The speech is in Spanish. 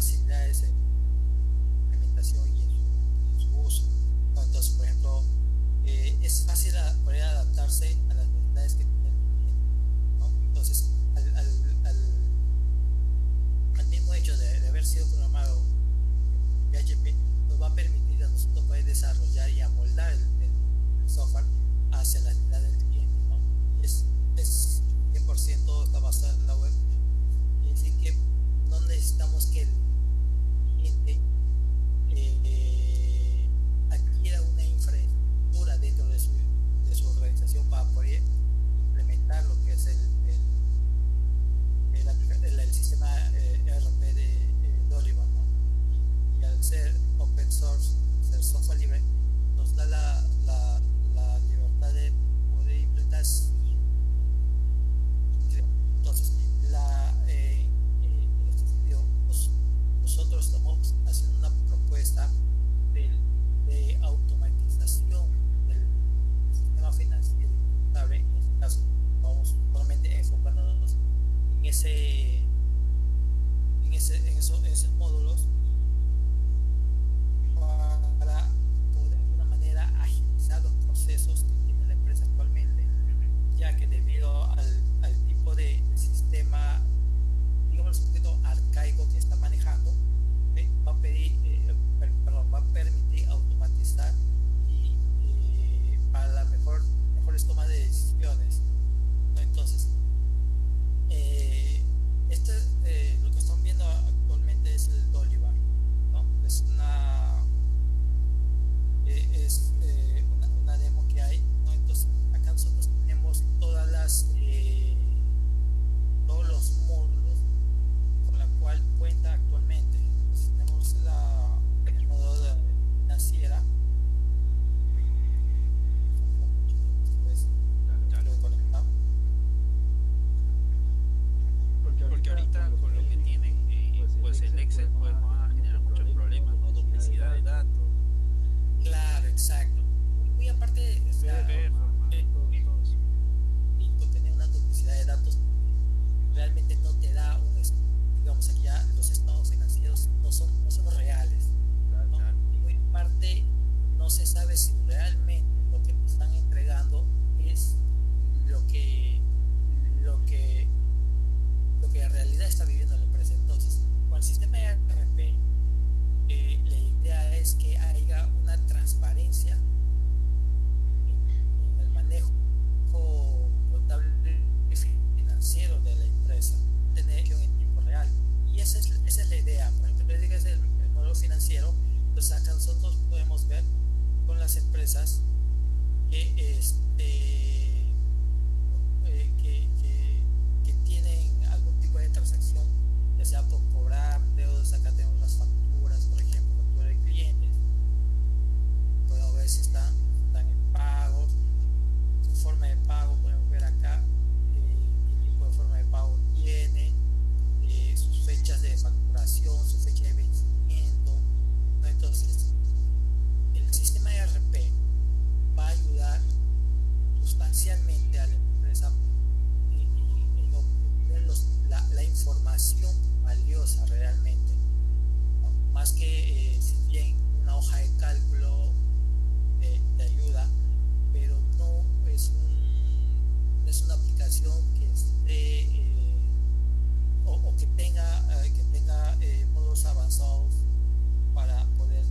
facilidades en implementación y en su, uso. Entonces, por ejemplo, eh, es fácil poder adaptarse a las necesidades que tiene el cliente. ¿no? Entonces, al, al, al, al, mismo hecho de, de haber sido programado en PHP, nos va a permitir a nosotros poder desarrollar y amoldar el, el, el software hacia la necesidad del cliente. ¿no? Es, es 100% está en la web. Es decir, que no necesitamos que el gente. Eh, esos, esos módulos estos estados financieros no son, no son reales. ¿no? Y muy parte no se sabe si realmente lo que te están entregando es lo que, lo que, lo que en realidad está viviendo la empresa. Entonces, con el sistema de RP, eh, la idea es que este que eh, si bien una hoja de cálculo eh, te ayuda, pero no es, un, es una aplicación que esté eh, o, o, que tenga, eh, que tenga modos avanzados para poder